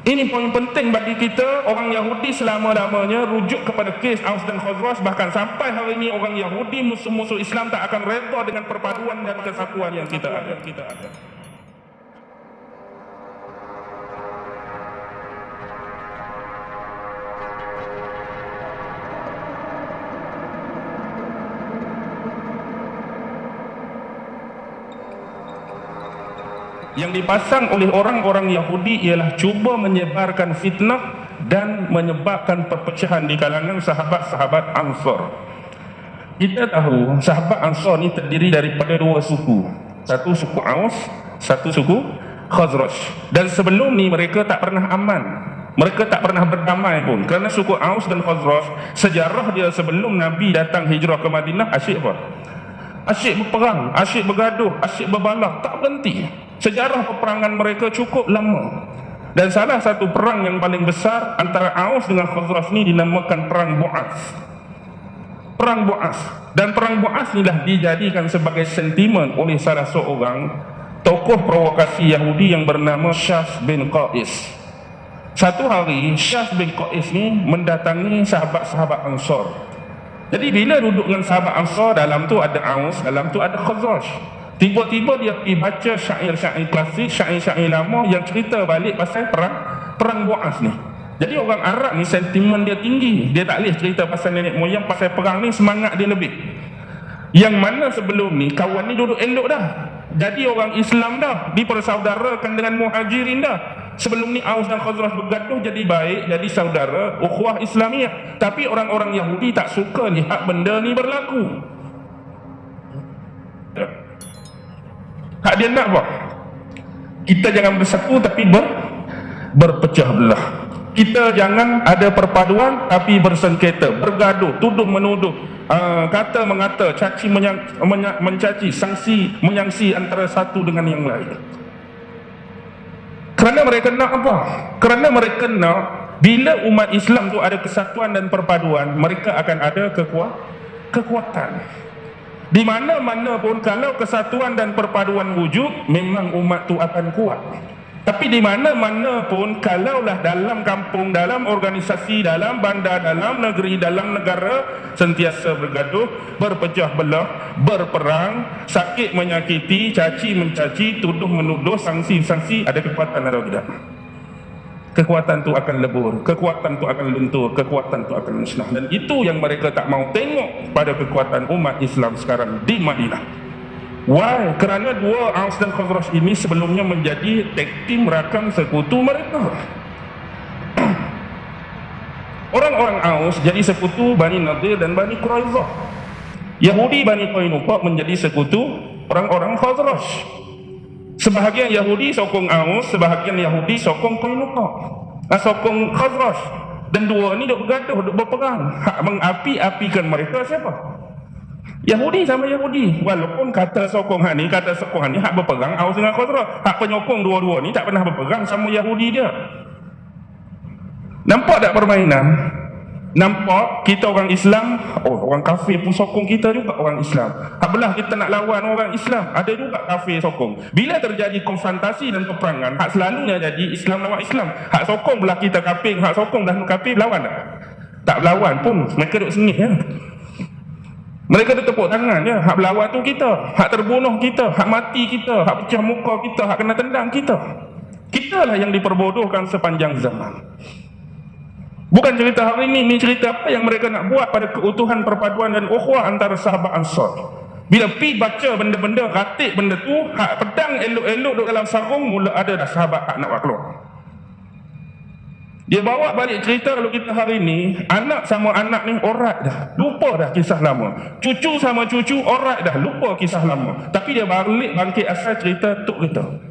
Ini poin penting bagi kita orang Yahudi selama-lamanya rujuk kepada kes Aus dan Khazraj bahkan sampai hari ini orang Yahudi musuh-musuh Islam tak akan reda dengan perpaduan dan kesatuan yang kita ada. Kita ada. Yang dipasang oleh orang-orang Yahudi ialah cuba menyebarkan fitnah dan menyebabkan perpecahan di kalangan sahabat-sahabat Ansar. Kita tahu sahabat Ansar ni terdiri daripada dua suku. Satu suku Aus, satu suku Khazraj. Dan sebelum ni mereka tak pernah aman. Mereka tak pernah berdamai pun. Kerana suku Aus dan Khazraj, sejarah dia sebelum Nabi datang hijrah ke Madinah asyik apa? Asyik berperang, asyik bergaduh, asyik berbalah, tak berhenti. Sejarah peperangan mereka cukup lama. Dan salah satu perang yang paling besar antara Aus dengan Khazraj ni dinamakan Perang Bu'as. Perang Bu'as. Dan Perang Bu'as inilah dijadikan sebagai sentimen oleh salah seorang tokoh provokasi Yahudi yang bernama Syas bin Qais. Satu hari, Syas bin Qais ni mendatangi sahabat-sahabat Ansar. Jadi bila duduk dengan sahabat Ansar, dalam tu ada Aus, dalam tu ada Khazraj. Tiba-tiba dia pergi baca syair-syair klasik, syair-syair lama yang cerita balik pasal perang perang Buas ni. Jadi orang Arab ni sentimen dia tinggi. Dia tak boleh cerita pasal nenek moyang, pasal perang ni semangat dia lebih. Yang mana sebelum ni kawan ni duduk elok dah. Jadi orang Islam dah dipersaudarakan dengan muhajirin dah. Sebelum ni Aus dan Khazraj bergaduh jadi baik, jadi saudara, ukhuwah Islamiah. Tapi orang-orang Yahudi tak suka lihat benda ni berlaku. Hak dia nak apa? Kita jangan bersatu tapi ber, berpecah belah. Kita jangan ada perpaduan tapi bersengketa, bergaduh, tuduh menuduh, uh, kata mengata, caci menyang, menya, mencaci, sanksi menyangsi antara satu dengan yang lain. Kerana mereka nak apa? Kerana mereka nak bila umat Islam tu ada kesatuan dan perpaduan, mereka akan ada kekuat, kekuatan. Di mana-mana pun kalau kesatuan dan perpaduan wujud memang umat tu akan kuat. Tapi di mana-mana pun kalaulah dalam kampung, dalam organisasi, dalam bandar, dalam negeri, dalam negara sentiasa bergaduh, berpecah belah, berperang, sakit menyakiti, caci mencaci, tuduh menuduh, sanksi-sanksi ada kekuatan atau tidak? Kekuatan tu akan lebur, kekuatan tu akan luntur, kekuatan tu akan musnah. Dan itu yang mereka tak mau tengok pada kekuatan umat Islam sekarang di Madinah. Why? Kerana dua Aus dan Khazraj ini sebelumnya menjadi tag team rakam sekutu mereka. Orang-orang Aus jadi sekutu Bani Nadir dan Bani Quraizah. Yahudi Bani Qainuqa menjadi sekutu orang-orang Khazraj. Sebahagian Yahudi sokong Aus, sebahagian Yahudi sokong Qainuqa. Ah sokong Khazraj. Dan dua ni duk bergaduh, duk berperang. Hak mengapi-apikan mereka siapa? Yahudi sama Yahudi. Walaupun kata sokong hak ni, kata sokong hak ni hak berperang Aus dengan Khazraj. Hak penyokong dua-dua ni tak pernah berperang sama Yahudi dia. Nampak tak permainan? Nampak kita orang Islam Oh orang kafir pun sokong kita juga orang Islam Habelah kita nak lawan orang Islam Ada juga kafir sokong Bila terjadi konfrontasi dan peperangan Hak selalunya jadi Islam lawan Islam Hak sokong belah kita kafir Hak sokong belah kafir lawan tak? Tak berlawan pun Mereka duduk sengit ya mereka tu tepuk tangan ya. Hak berlawan tu kita. Hak terbunuh kita. Hak mati kita. Hak pecah muka kita. Hak kena tendang kita. Kita lah yang diperbodohkan sepanjang zaman. Bukan cerita hari ini, ini cerita apa yang mereka nak buat pada keutuhan perpaduan dan ukhuwah antara sahabat Ansar. Bila pi baca benda-benda, ratik benda tu, hak pedang elok-elok duduk dalam sarung, mula ada dah sahabat hak nak keluar. Dia bawa balik cerita kalau kita hari ini, anak sama anak ni orat dah. Lupa dah kisah lama. Cucu sama cucu orat dah. Lupa kisah lama. Tapi dia balik bangkit asal cerita tuk kita.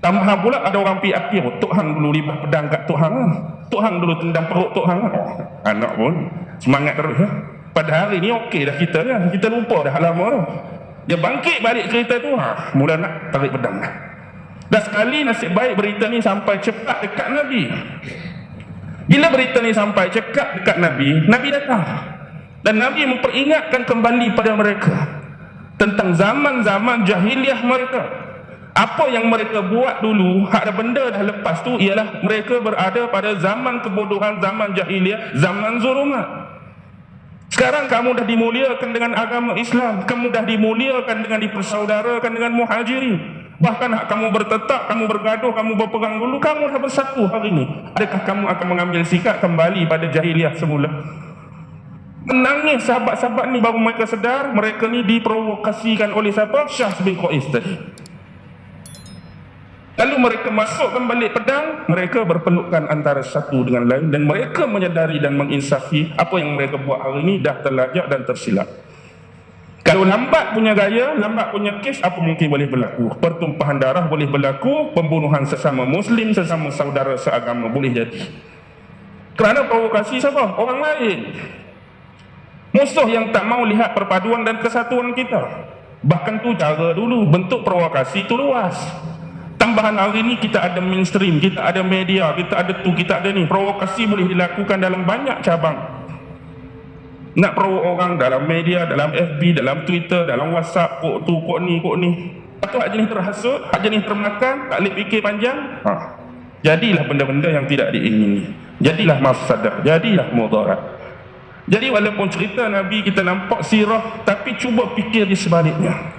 Tambahan pula ada orang pi Tok Hang dulu libah pedang kat. Tok Hang dulu tendang perut Tok Hang. Anak pun semangat terus. Ya. Pada hari ni okey dah kita ya. Kita lupa dah lama tu. Dia bangkit balik cerita tu. Ha, mula nak tarik pedang. Dah sekali nasib baik berita ni sampai cepat dekat Nabi. Bila berita ni sampai cepat dekat Nabi, Nabi datang. Dan Nabi memperingatkan kembali pada mereka tentang zaman-zaman jahiliah mereka apa yang mereka buat dulu hak ada benda dah lepas tu ialah mereka berada pada zaman kebodohan zaman jahiliah zaman zulumat. Sekarang kamu dah dimuliakan dengan agama Islam kamu dah dimuliakan dengan dipersaudarakan dengan muhajirin. Bahkan hak kamu bertetap kamu bergaduh kamu berperang dulu kamu dah bersatu hari ini. Adakah kamu akan mengambil sikap kembali pada jahiliah semula? Menangis sahabat-sahabat ni baru mereka sedar mereka ni diprovokasikan oleh siapa? Syah bin Qais tadi Lalu mereka masukkan balik pedang, mereka berpelukan antara satu dengan lain dan mereka menyadari dan menginsafi apa yang mereka buat hari ini dah terlajak dan tersilap. Kalau lambat punya gaya, lambat punya kes, apa mungkin boleh berlaku? Pertumpahan darah boleh berlaku, pembunuhan sesama muslim, sesama saudara seagama boleh jadi. Kerana provokasi siapa? Orang lain. Musuh yang tak mau lihat perpaduan dan kesatuan kita. Bahkan tu cara dulu, bentuk provokasi itu luas tambahan hari ini kita ada mainstream, kita ada media, kita ada tu, kita ada ni. Provokasi boleh dilakukan dalam banyak cabang. Nak provok orang dalam media, dalam FB, dalam Twitter, dalam WhatsApp, kok tu, kok ni, kok ni. Atau hak jenis terhasut, hak jenis termakan, tak boleh fikir panjang. Ha. Jadilah benda-benda yang tidak diingini. Jadilah mafsadah, jadilah mudarat. Jadi walaupun cerita Nabi kita nampak sirah, tapi cuba fikir di sebaliknya.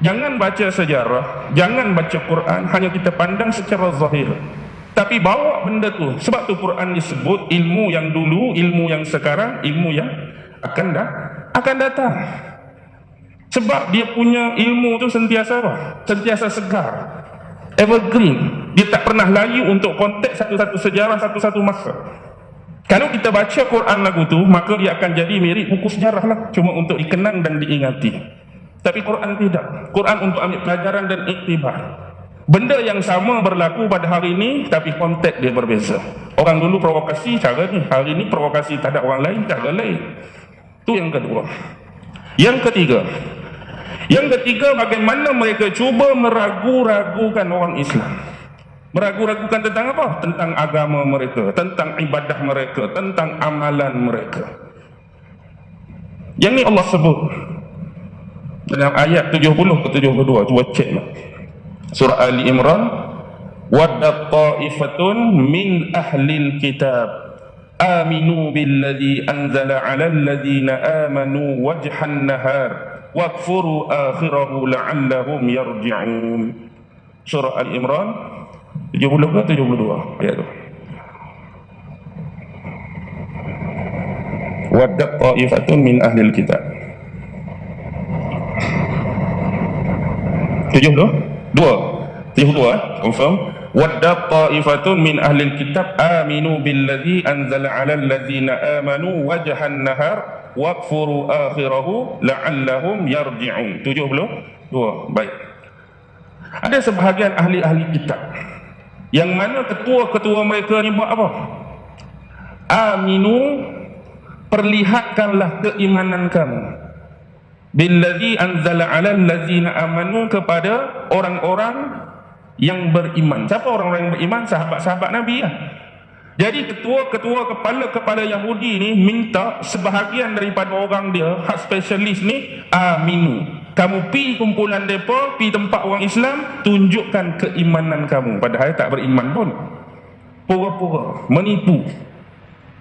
Jangan baca sejarah, jangan baca Quran, hanya kita pandang secara zahir. Tapi bawa benda tu, sebab tu Quran disebut ilmu yang dulu, ilmu yang sekarang, ilmu yang akan dah akan datang. Sebab dia punya ilmu tu sentiasa apa? Sentiasa segar. Evergreen. Dia tak pernah layu untuk konteks satu-satu sejarah, satu-satu masa. Kalau kita baca Quran lagu tu, maka dia akan jadi mirip buku sejarah lah. Cuma untuk dikenang dan diingati. Tapi Quran tidak. Quran untuk ambil pelajaran dan iktibar. Benda yang sama berlaku pada hari ini tapi konteks dia berbeza. Orang dulu provokasi cara ni, hari ini provokasi tak ada orang lain cara lain. Itu yang kedua. Yang ketiga. Yang ketiga bagaimana mereka cuba meragu-ragukan orang Islam. Meragu-ragukan tentang apa? Tentang agama mereka, tentang ibadah mereka, tentang amalan mereka. Yang ni Allah sebut dalam ayat 70 ke 72 cuba cek lah. surah Ali Imran wadda ta'ifatun min ahli kitab. Aminu billadhi anzala ala alladhina amanu wajhan nahar. Wakfuru akhirahu la'allahum yarji'un. Surah Ali Imran 70 ke 72 ayat tu. Wadda ta'ifatun min ahli kitab tujuh tu? Dua. Tujuh dua eh? confirm. Wadda ta'ifatun min ahli kitab aminu billadhi anzala ala alladhina amanu wajhan nahar wakfuru akhirahu la'allahum yarji'un. Tujuh belum? Dua. Baik. Ada sebahagian ahli-ahli kitab yang mana ketua-ketua mereka ni buat apa? Aminu perlihatkanlah keimanan kamu billadhi anzala 'alal ladzina amanu kepada orang-orang yang beriman. Siapa orang-orang yang beriman? Sahabat-sahabat Nabi ya. Jadi ketua-ketua kepala-kepala Yahudi ni minta sebahagian daripada orang dia, hak spesialis ni, aminu. Kamu pi kumpulan depa, pi tempat orang Islam, tunjukkan keimanan kamu padahal tak beriman pun. Pura-pura menipu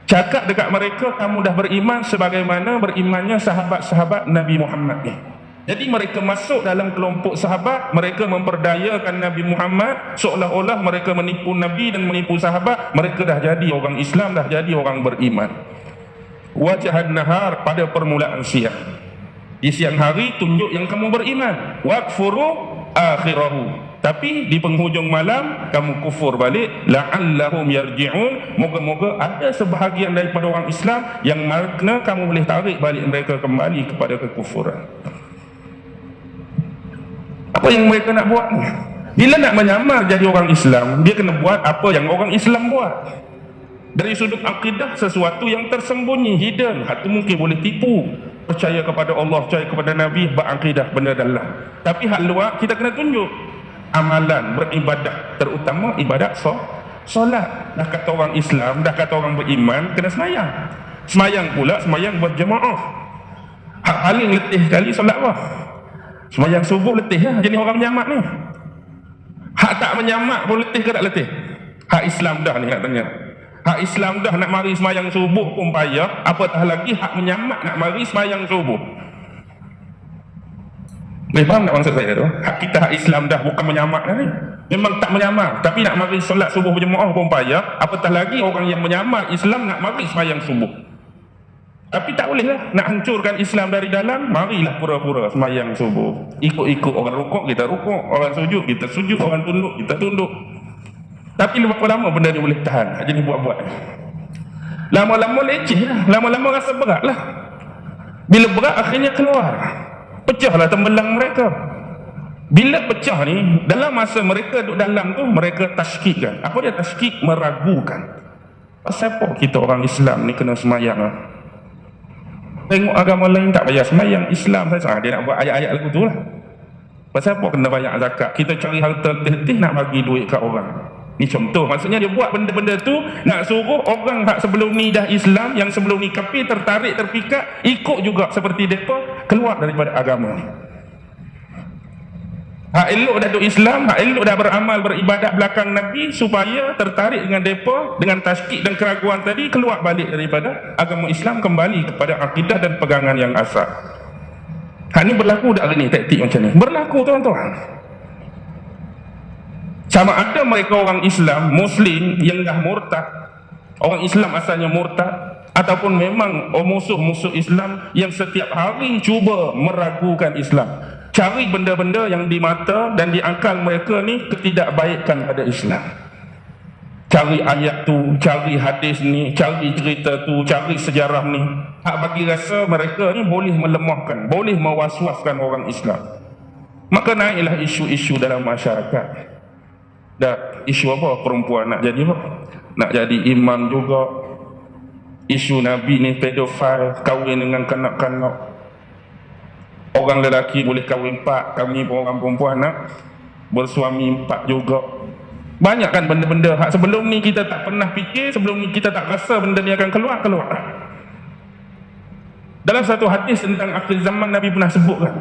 cakap dekat mereka kamu dah beriman sebagaimana berimannya sahabat-sahabat Nabi Muhammad. Ni jadi mereka masuk dalam kelompok sahabat mereka memperdayakan Nabi Muhammad seolah-olah mereka menipu Nabi dan menipu sahabat mereka dah jadi orang Islam dah jadi orang beriman. Wajahan nahar pada permulaan siang. Di siang hari tunjuk yang kamu beriman. Wakfuru akhirahu tapi di penghujung malam kamu kufur balik la'allahum yarji'un. Moga-moga ada sebahagian daripada orang Islam yang makna kamu boleh tarik balik mereka kembali kepada kekufuran. Apa yang mereka nak buat ni? Bila nak menyamar jadi orang Islam dia kena buat apa yang orang Islam buat. Dari sudut akidah sesuatu yang tersembunyi hidden. Hati mungkin boleh tipu. Percaya kepada Allah percaya kepada Nabi berakidah benda dalam. Tapi hal luar kita kena tunjuk amalan beribadah terutama ibadat so, solat dah kata orang Islam dah kata orang beriman kena semayang semayang pula semayang berjemaah hak paling letih sekali solat apa semayang subuh letih lah jenis orang jamak ni Hak tak menyamak pun letih ke tak letih? Hak Islam dah ni nak tanya. Hak Islam dah nak mari semayang subuh pun payah. Apatah lagi hak menyamak nak mari semayang subuh. Boleh faham tak maksud saya tu? Hak kita hak Islam dah bukan menyamak ni. Memang tak menyamak. Tapi nak mari solat subuh berjemaah pun payah. Apatah lagi orang yang menyamak Islam nak mari semayang subuh. Tapi tak boleh lah. Nak hancurkan Islam dari dalam, marilah pura-pura semayang subuh. Ikut-ikut orang rukuk, kita rukuk. Orang sujud, kita sujud. Orang tunduk, kita tunduk. Tapi berapa lama benda ni boleh tahan? Jadi buat-buat. Lama-lama leceh lah. Lama-lama rasa berat lah. Bila berat, akhirnya keluar. Pecahlah tembelang mereka. Bila pecah ni, dalam masa mereka duduk dalam tu, mereka tashkikkan. Apa dia tashkik? Meragukan. Pasal apa kita orang Islam ni kena semayang lah? Tengok agama lain tak bayar semayang Islam saja. Dia nak buat ayat-ayat lagu tu lah. Pasal apa kena bayar zakat? Kita cari harta letih nak bagi duit kat orang. Ni contoh. Maksudnya dia buat benda-benda tu nak suruh orang tak sebelum ni dah Islam yang sebelum ni kafir tertarik terpikat ikut juga seperti mereka keluar daripada agama. Hak elok dah duduk Islam, hak elok dah beramal beribadat belakang Nabi supaya tertarik dengan depa dengan tasdik dan keraguan tadi keluar balik daripada agama Islam kembali kepada akidah dan pegangan yang asal. Hak ni berlaku tak hari ni taktik macam ni? Berlaku tuan-tuan. Sama ada mereka orang Islam, Muslim yang dah murtad, orang Islam asalnya murtad ataupun memang musuh-musuh Islam yang setiap hari cuba meragukan Islam. Cari benda-benda yang di mata dan di akal mereka ni ketidakbaikan pada Islam. Cari ayat tu, cari hadis ni cari cerita tu, cari sejarah ni. Hak bagi rasa mereka ni boleh melemahkan, boleh mewaswaskan orang Islam. Maka naiklah isu-isu dalam masyarakat. Dah isu apa? Perempuan nak jadi apa? Nak jadi imam juga isu Nabi ni pedofil kahwin dengan kanak-kanak. Orang lelaki boleh kahwin empat kami pun orang perempuan nak bersuami empat juga. Banyak kan benda-benda. Hak sebelum ni kita tak pernah fikir sebelum ni kita tak rasa benda ni akan keluar keluar dalam satu hadis tentang akhir zaman Nabi pernah sebutkan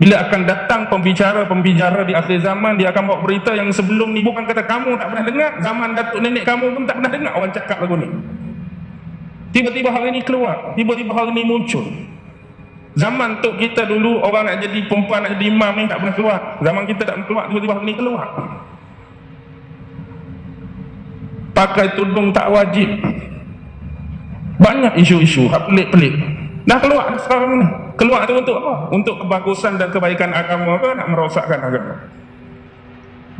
bila akan datang pembicara-pembicara di akhir zaman dia akan bawa berita yang sebelum ni bukan kata kamu tak pernah dengar zaman datuk nenek kamu pun tak pernah dengar orang cakap lagu ni tiba-tiba hari ni keluar tiba-tiba hari ni muncul Zaman tok kita dulu orang nak jadi perempuan nak jadi imam ni tak pernah keluar. Zaman kita tak keluar tiba-tiba ni keluar. Pakai tudung tak wajib. Banyak isu-isu pelik-pelik. Dah keluar sekarang ni. Keluar tu untuk apa? Untuk kebagusan dan kebaikan agama ke nak merosakkan agama?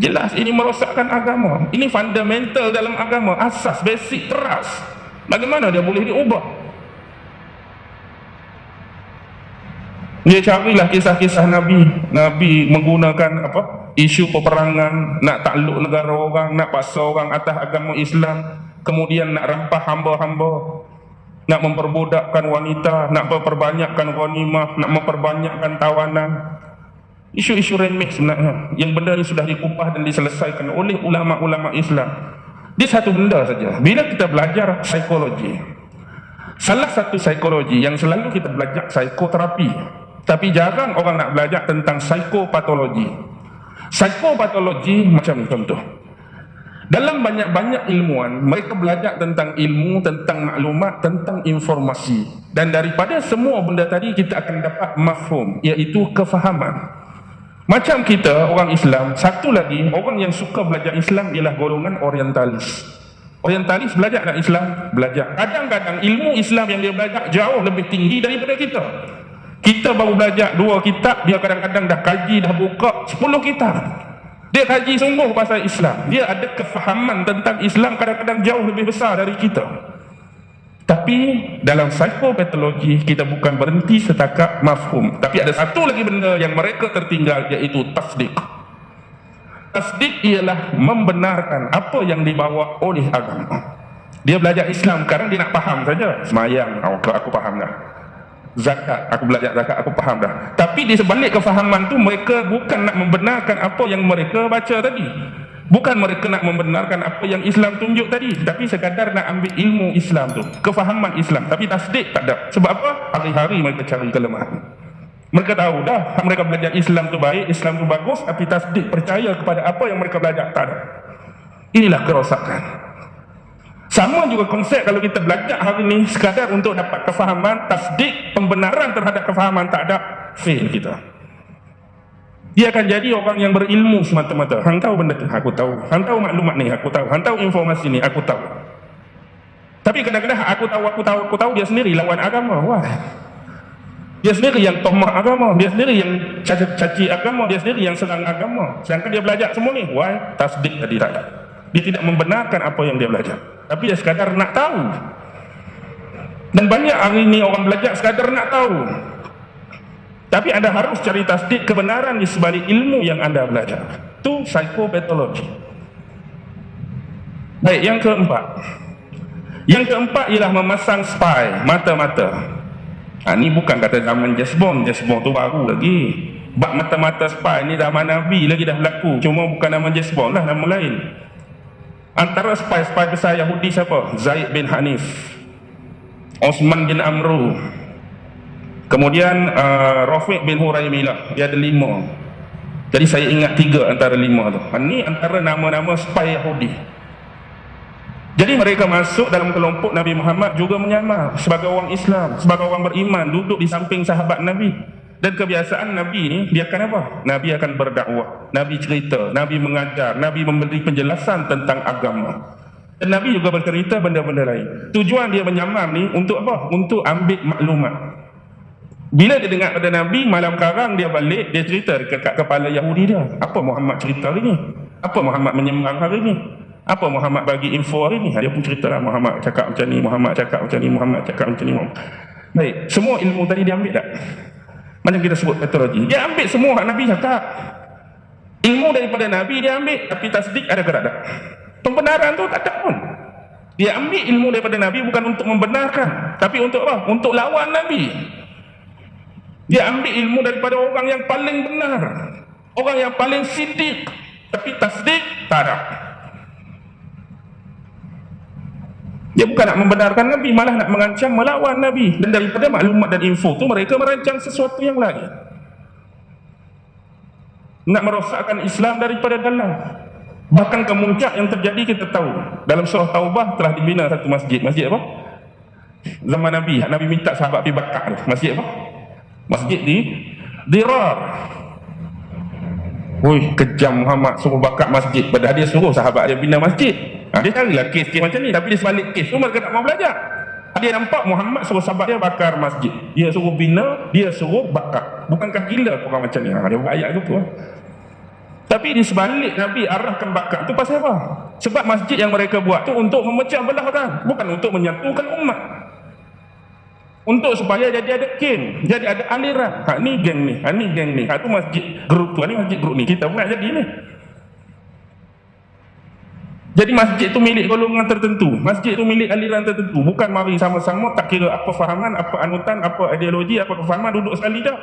Jelas ini merosakkan agama. Ini fundamental dalam agama, asas basic teras. Bagaimana dia boleh diubah? Dia carilah kisah-kisah Nabi. Nabi menggunakan apa? Isu peperangan, nak takluk negara orang, nak paksa orang atas agama Islam, kemudian nak rampah hamba-hamba, nak memperbudakkan wanita, nak memperbanyakkan ghanimah, nak memperbanyakkan tawanan. Isu-isu remeh sebenarnya. Yang benda ini sudah dikupas dan diselesaikan oleh ulama-ulama Islam. Dia satu benda saja. Bila kita belajar psikologi, salah satu psikologi yang selalu kita belajar psikoterapi, tapi jarang orang nak belajar tentang psikopatologi. Psikopatologi macam contoh. Dalam banyak-banyak ilmuan, mereka belajar tentang ilmu, tentang maklumat, tentang informasi. Dan daripada semua benda tadi, kita akan dapat mafhum, iaitu kefahaman. Macam kita, orang Islam, satu lagi, orang yang suka belajar Islam ialah golongan orientalis. Orientalis belajar tak Islam? Belajar. Kadang-kadang ilmu Islam yang dia belajar jauh lebih tinggi daripada kita. Kita baru belajar dua kitab, dia kadang-kadang dah kaji, dah buka sepuluh kitab. Dia kaji sungguh pasal Islam. Dia ada kefahaman tentang Islam kadang-kadang jauh lebih besar dari kita. Tapi dalam psikopatologi kita bukan berhenti setakat mafhum. Tapi ada satu lagi benda yang mereka tertinggal iaitu tasdik. Tasdik ialah membenarkan apa yang dibawa oleh agama. Dia belajar Islam sekarang dia nak faham saja. Semayang, aku, aku faham dah zakat aku belajar zakat aku faham dah tapi di sebalik kefahaman tu mereka bukan nak membenarkan apa yang mereka baca tadi bukan mereka nak membenarkan apa yang Islam tunjuk tadi tapi sekadar nak ambil ilmu Islam tu kefahaman Islam tapi tasdik tak ada sebab apa hari-hari mereka cari kelemahan Mereka tahu dah mereka belajar Islam tu baik, Islam tu bagus tapi tasdik percaya kepada apa yang mereka belajar tak ada. Inilah kerosakan. Sama juga konsep kalau kita belajar hari ini sekadar untuk dapat kefahaman, tasdik, pembenaran terhadap kefahaman tak ada, fail kita. Dia akan jadi orang yang berilmu semata-mata. Hang tahu benda tu? Aku tahu. Hang tahu maklumat ni? Aku tahu. Hang tahu informasi ni? Aku tahu. Tapi kadang-kadang aku tahu, aku tahu, aku tahu dia sendiri lawan agama. Wah. Dia sendiri yang tomah agama, dia sendiri yang caci, caci agama, dia sendiri yang serang agama. Sedangkan dia belajar semua ni, why? Tasdik tadi tak. Dia tidak membenarkan apa yang dia belajar. Tapi dia sekadar nak tahu. Dan banyak hari ini orang belajar sekadar nak tahu. Tapi anda harus cari tasdik kebenaran di sebalik ilmu yang anda belajar. Itu psikopatologi. Baik, yang keempat. Yang keempat ialah memasang spy, mata-mata. Ha, ni bukan kata zaman Jasbon, Jasbon tu baru lagi. Bak mata-mata spy ni zaman Nabi lagi dah berlaku. Cuma bukan nama Jasbon lah, nama lain. Antara spy-spy besar Yahudi siapa? Zaid bin Hanif. Osman bin Amru. Kemudian uh, Rafiq bin Huraimilah. Dia ada lima. Jadi saya ingat tiga antara lima tu. Ha, ni antara nama-nama spy Yahudi. Jadi mereka masuk dalam kelompok Nabi Muhammad juga menyamar sebagai orang Islam, sebagai orang beriman, duduk di samping sahabat Nabi. Dan kebiasaan Nabi ni, dia akan apa? Nabi akan berdakwah, Nabi cerita, Nabi mengajar, Nabi memberi penjelasan tentang agama. Dan Nabi juga bercerita benda-benda lain. Tujuan dia menyamar ni untuk apa? Untuk ambil maklumat. Bila dia dengar pada Nabi, malam karang dia balik, dia cerita dekat kepala Yahudi dia. Apa Muhammad cerita hari ni? Apa Muhammad menyemang hari ni? Apa Muhammad bagi info hari ni? Dia pun cerita lah Muhammad cakap macam ni, Muhammad cakap macam ni, Muhammad cakap macam ni. Baik, semua ilmu tadi dia ambil tak? Macam kita sebut patologi. Dia ambil semua hak Nabi cakap. Ilmu daripada Nabi dia ambil, tapi tasdik ada ke tak? Pembenaran tu tak ada pun. Dia ambil ilmu daripada Nabi bukan untuk membenarkan, tapi untuk apa? Untuk lawan Nabi. Dia ambil ilmu daripada orang yang paling benar. Orang yang paling sidik. Tapi tasdik tak ada. Dia bukan nak membenarkan Nabi, malah nak mengancam melawan Nabi. Dan daripada maklumat dan info tu mereka merancang sesuatu yang lain. Nak merosakkan Islam daripada dalam. Bahkan kemuncak yang terjadi kita tahu. Dalam surah Taubah telah dibina satu masjid. Masjid apa? Zaman Nabi. Nabi minta sahabat pergi bakar. Masjid apa? Masjid di Dirar. Wih, kejam Muhammad suruh bakar masjid. Padahal dia suruh sahabat dia bina masjid. Ha, dia carilah kes-kes macam ni tapi dia sebalik kes tu mereka tak mau belajar. Dia nampak Muhammad suruh sahabat dia bakar masjid. Dia suruh bina, dia suruh bakar. Bukankah gila orang macam ni? Ha, dia buat ayat tu tu. Tapi di sebalik Nabi arahkan bakar tu pasal apa? Sebab masjid yang mereka buat tu untuk memecah belah orang. Bukan untuk menyatukan umat. Untuk supaya jadi ada geng, jadi ada aliran. Ha ni geng ni, ha ni geng ni. Ha tu masjid grup tu, ha, ni masjid grup ni. Kita bukan jadi ni. Jadi masjid itu milik golongan tertentu. Masjid itu milik aliran tertentu. Bukan mari sama-sama tak kira apa fahaman, apa anutan, apa ideologi, apa kefahaman duduk sekali dah.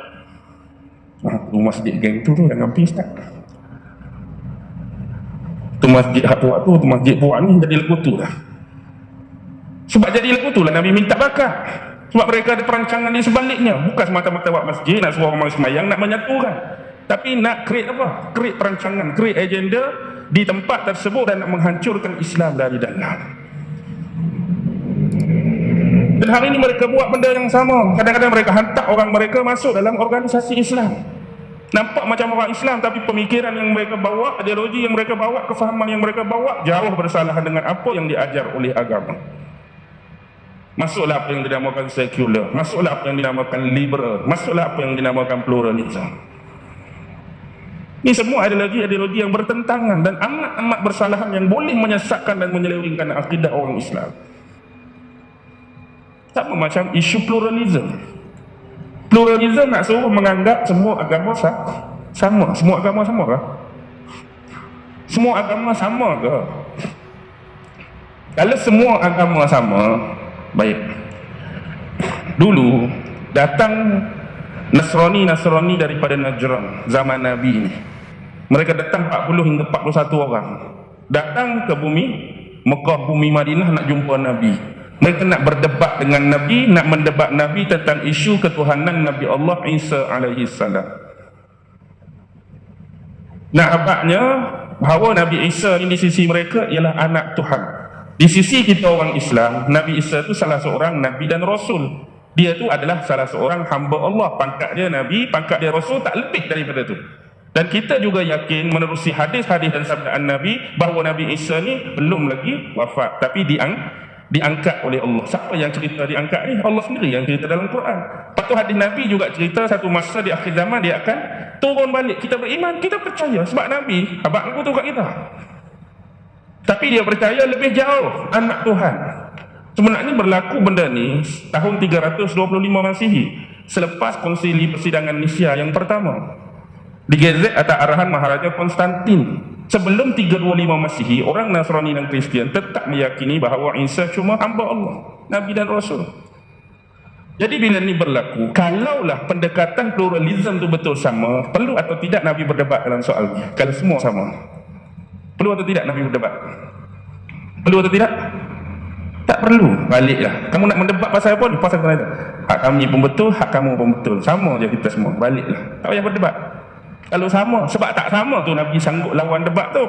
Ah, tu masjid geng tu tu jangan pergi start. Tu masjid hak buat tu, tu masjid buat ni jadi lekutu dah. Sebab jadi lekutu lah Nabi minta bakar. Sebab mereka ada perancangan di sebaliknya. Bukan semata-mata buat masjid, nak suruh orang semayang, nak menyatukan. Tapi nak create apa? Create perancangan, create agenda di tempat tersebut dan nak menghancurkan Islam dari dalam. Dan hari ini mereka buat benda yang sama. Kadang-kadang mereka hantar orang mereka masuk dalam organisasi Islam. Nampak macam orang Islam tapi pemikiran yang mereka bawa, ideologi yang mereka bawa, kefahaman yang mereka bawa jauh bersalahan dengan apa yang diajar oleh agama. Masuklah apa yang dinamakan sekular, masuklah apa yang dinamakan liberal, masuklah apa yang dinamakan pluralism. Ini semua ideologi-ideologi yang bertentangan dan amat-amat bersalahan yang boleh menyesatkan dan menyelewengkan akidah orang Islam. Sama macam isu pluralism. Pluralism nak suruh menganggap semua agama sama. Semua agama sama ke? Semua agama sama ke? Kalau semua agama sama, baik. Dulu datang Nasrani-Nasrani daripada Najran zaman Nabi ini. Mereka datang 40 hingga 41 orang. Datang ke bumi Mekah bumi Madinah nak jumpa Nabi. Mereka nak berdebat dengan Nabi nak mendebat Nabi tentang isu ketuhanan Nabi Allah Isa alaihi salam. Nak abadnya bahawa Nabi Isa ini di sisi mereka ialah anak Tuhan di sisi kita orang Islam Nabi Isa itu salah seorang Nabi dan Rasul dia tu adalah salah seorang hamba Allah pangkat dia Nabi, pangkat dia Rasul tak lebih daripada tu dan kita juga yakin menerusi hadis-hadis dan sabdaan Nabi bahawa Nabi Isa ni belum lagi wafat tapi diang diangkat oleh Allah. Siapa yang cerita diangkat ni? Allah sendiri yang cerita dalam Quran. Lepas hadis Nabi juga cerita satu masa di akhir zaman dia akan turun balik. Kita beriman, kita percaya sebab Nabi abang aku tu kat kita. Tapi dia percaya lebih jauh anak Tuhan. Sebenarnya berlaku benda ni tahun 325 Masihi selepas konsili persidangan Nisia yang pertama. Digezet atas arahan Maharaja Konstantin. Sebelum 325 Masihi orang Nasrani dan Kristian tetap meyakini bahawa Isa cuma hamba Allah Nabi dan Rasul. Jadi bila ini berlaku kalaulah pendekatan pluralism itu betul sama perlu atau tidak Nabi berdebat dalam soal ini kalau semua sama perlu atau tidak Nabi berdebat perlu atau tidak tak perlu baliklah kamu nak mendebat pasal apa pasal apa hak kami pun betul hak kamu pun betul sama je kita semua baliklah tak payah berdebat kalau sama, sebab tak sama tu Nabi sanggup lawan debat tu.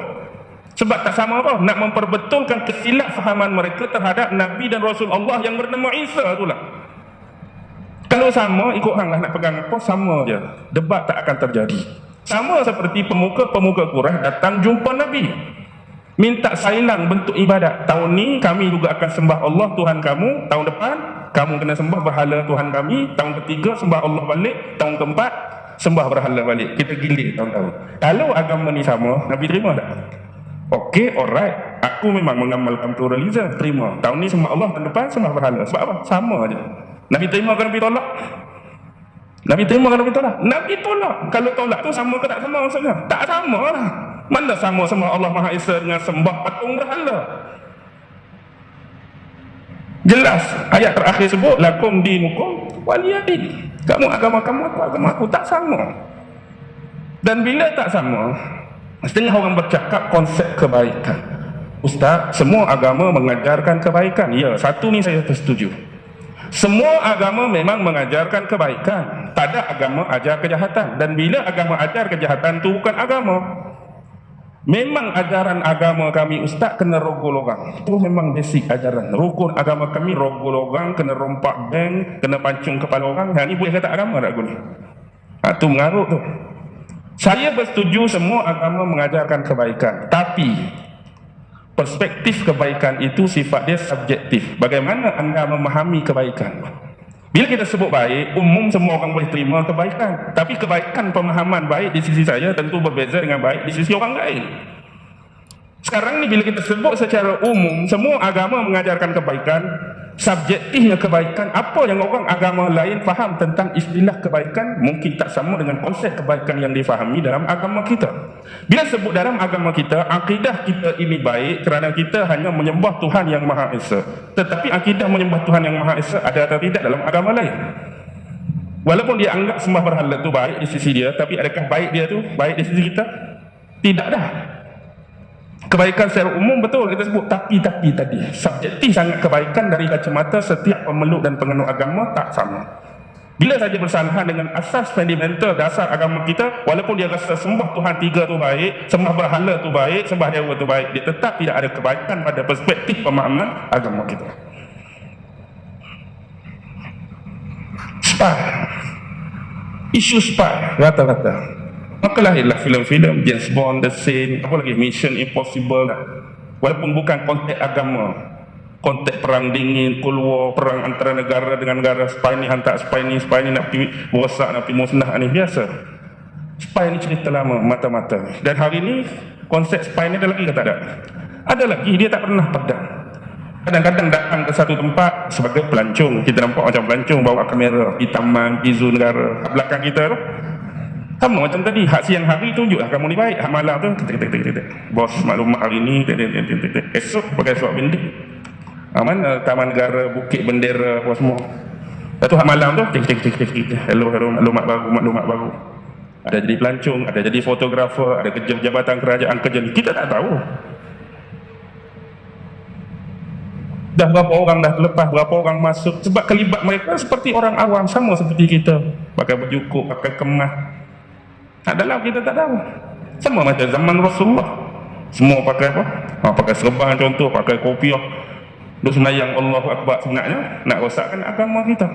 Sebab tak sama apa? Nak memperbetulkan kesilap fahaman mereka terhadap Nabi dan Rasul Allah yang bernama Isa tu lah. Kalau sama, ikut hang lah nak pegang apa, sama je. Debat tak akan terjadi. Sama seperti pemuka-pemuka Quraisy datang jumpa Nabi. Minta sailang bentuk ibadat. Tahun ni kami juga akan sembah Allah Tuhan kamu. Tahun depan, kamu kena sembah berhala Tuhan kami. Tahun ketiga, sembah Allah balik. Tahun keempat, sembah berhala balik kita gilir tahun-tahun kalau agama ni sama Nabi terima tak? ok alright aku memang mengamalkan pluralism terima tahun ni sembah Allah tahun depan sembah berhala sebab apa? sama aja Nabi terima kan Nabi tolak? Nabi terima kan Nabi tolak? Nabi tolak. Kalau tolak tu sama ke tak sama maksudnya? tak sama lah. Mana sama sembah Allah Maha Esa dengan sembah patung berhala? Jelas. Ayat terakhir sebut lakum dinukum waliyadin. Kamu agama kamu aku agama aku tak sama. Dan bila tak sama setengah orang bercakap konsep kebaikan. Ustaz semua agama mengajarkan kebaikan. Ya satu ni saya setuju semua agama memang mengajarkan kebaikan tak ada agama ajar kejahatan dan bila agama ajar kejahatan tu bukan agama Memang ajaran agama kami ustaz kena rogo logam. Itu memang basic ajaran. Rukun agama kami rogo logam, kena rompak bank, kena pancung kepala orang. Ha ni boleh kata agama tak guna? Ha tu mengarut tu. Saya bersetuju semua agama mengajarkan kebaikan. Tapi perspektif kebaikan itu sifat dia subjektif. Bagaimana anda memahami kebaikan? Bila kita sebut baik, umum semua orang boleh terima kebaikan. Tapi kebaikan pemahaman baik di sisi saya tentu berbeza dengan baik di sisi orang lain. Sekarang ni bila kita sebut secara umum, semua agama mengajarkan kebaikan, subjektifnya kebaikan apa yang orang agama lain faham tentang istilah kebaikan mungkin tak sama dengan konsep kebaikan yang difahami dalam agama kita. Bila sebut dalam agama kita akidah kita ini baik kerana kita hanya menyembah Tuhan yang Maha Esa. Tetapi akidah menyembah Tuhan yang Maha Esa ada atau tidak dalam agama lain? Walaupun dia anggap sembah berhala itu baik di sisi dia tapi adakah baik dia tu? Baik di sisi kita? Tidak dah kebaikan secara umum betul kita sebut tapi-tapi tadi. Subjektif sangat kebaikan dari kacamata setiap pemeluk dan pengenuk agama tak sama. Bila saja bersalahan dengan asas fundamental dasar agama kita walaupun dia rasa sembah Tuhan tiga tu baik sembah berhala tu baik sembah dewa tu baik dia tetap tidak ada kebaikan pada perspektif pemahaman agama kita. Spy. Isu spy. Rata-rata Maka lahirlah filem-filem James Bond, The Saint, apa lagi Mission Impossible. Walaupun bukan konteks agama, konteks perang dingin, Cold War, perang antara negara dengan negara, spy ni hantar spy ni, spy ni nak pergi rosak, nak pergi musnah ni biasa. Spy ni cerita lama, mata-mata. Dan hari ni konsep spy ni ada lagi ke tak ada? Ada lagi, dia tak pernah pedang. Kadang-kadang datang ke satu tempat sebagai pelancong. Kita nampak macam pelancong bawa kamera di taman, di zoo negara. Belakang kita tu, sama macam tadi, hak siang hari tunjuklah kamu ni baik, hak malam tu kita kita kita kita. Bos maklumat hari ni kita kita kita kita. Esok pakai suap bendera. Aman uh, Taman Negara Bukit Bendera apa semua. Satu hak malam tu kita kita kita kita. Hello hello maklumat baru maklumat baru. Ada jadi pelancong, ada jadi fotografer, ada kerja jabatan kerajaan kerja ni. Kita tak tahu. dah berapa orang dah lepas berapa orang masuk sebab kelibat mereka seperti orang awam sama seperti kita pakai baju kok pakai kemas tak dalam kita tak tahu sama macam zaman Rasulullah semua pakai apa ha, pakai serban contoh pakai kopiah Duk senayang Allah Akbar sebenarnya nak rosakkan agama kita.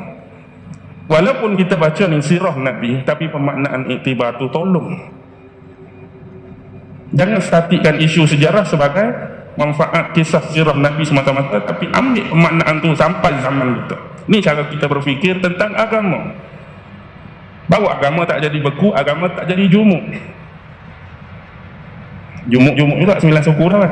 Walaupun kita baca ni sirah Nabi tapi pemaknaan iktibar tu tolong. Jangan statikkan isu sejarah sebagai manfaat kisah sirah Nabi semata-mata tapi ambil pemaknaan tu sampai zaman kita. Ni cara kita berfikir tentang agama. Bahawa agama tak jadi beku, agama tak jadi jumuk. Jumuk-jumuk juga sembilan suku dah kan.